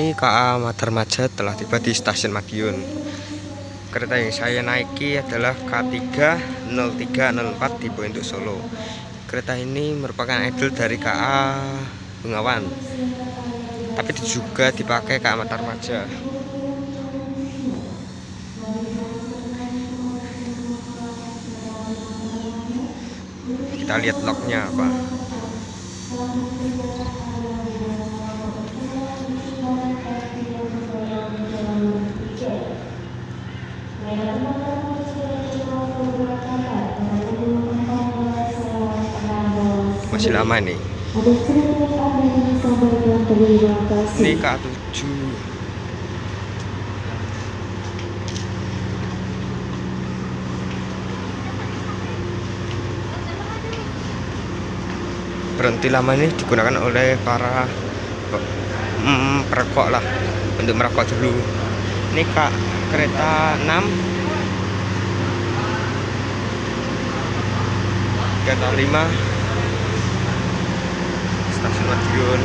ini KA Madarmaja telah tiba di stasiun Madiun. Kereta yang saya naiki adalah K30304 tipe untuk Solo. Kereta ini merupakan idol dari KA Bengawan. Tapi juga dipakai KA Madarmaja. Kita lihat lognya apa. Masih lama nih. Ini K7 berhenti lama ini digunakan oleh para mm, perokok lah. Untuk merokok dulu. Ini kak kereta 6 kereta 5 stasiun Madiun.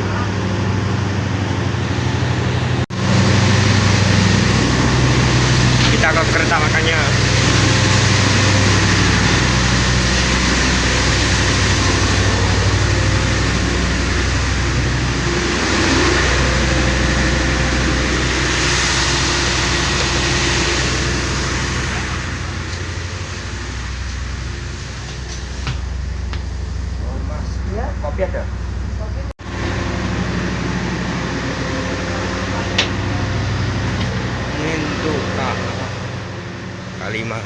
Kita ke kereta makanya lima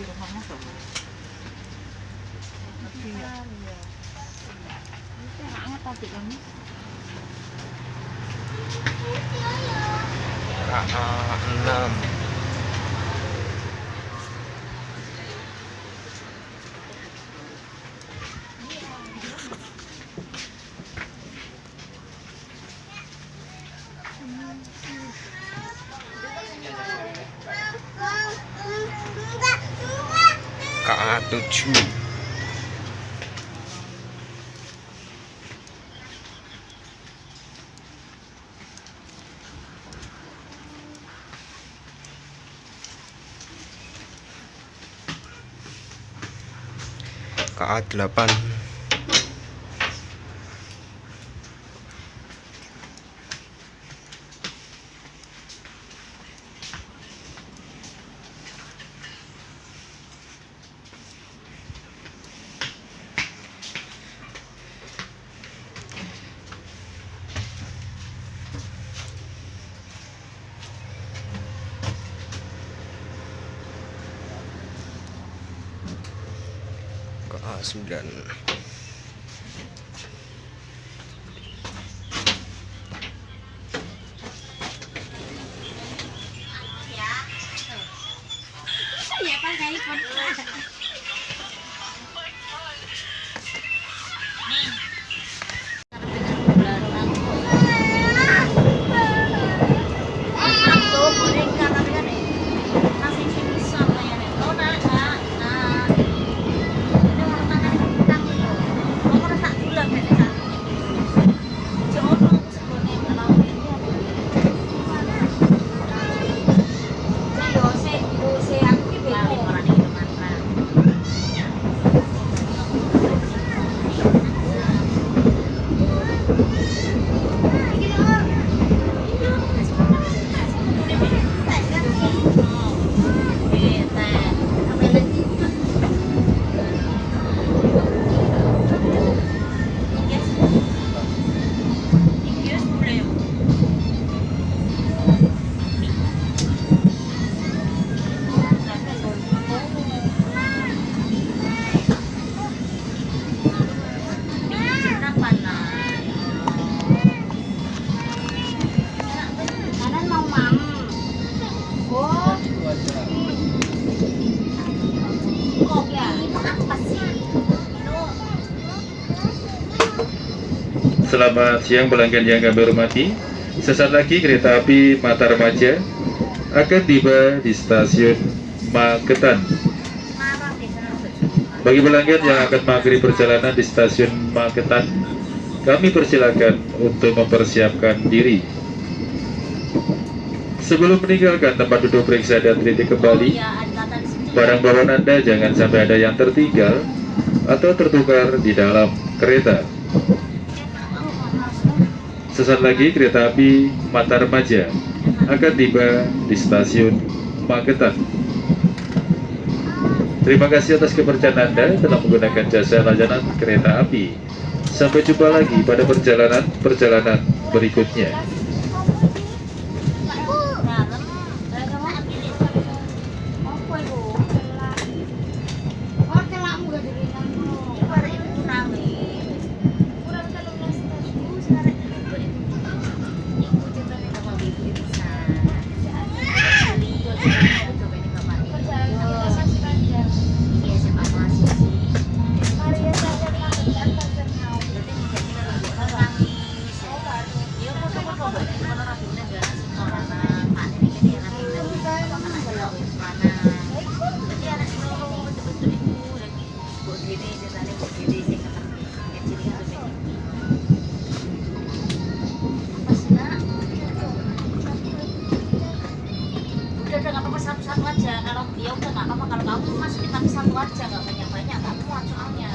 rumahnya sama hangat tadi kami KA 6 KA7 KA8 A9 Selamat siang pelanggan yang kami hormati. Sesaat lagi kereta api Mata Remaja akan tiba di stasiun Magetan. Bagi pelanggan yang akan mengakhiri perjalanan di stasiun Magetan, kami persilakan untuk mempersiapkan diri. Sebelum meninggalkan tempat duduk periksa dan titik kembali, barang bawaan Anda jangan sampai ada yang tertinggal atau tertukar di dalam kereta. Sesaat lagi kereta api Mata Remaja akan tiba di stasiun Magetan. Terima kasih atas kepercayaan Anda telah menggunakan jasa layanan kereta api. Sampai jumpa lagi pada perjalanan-perjalanan berikutnya. Aja nggak banyak-banyak. Nggak muat soalnya.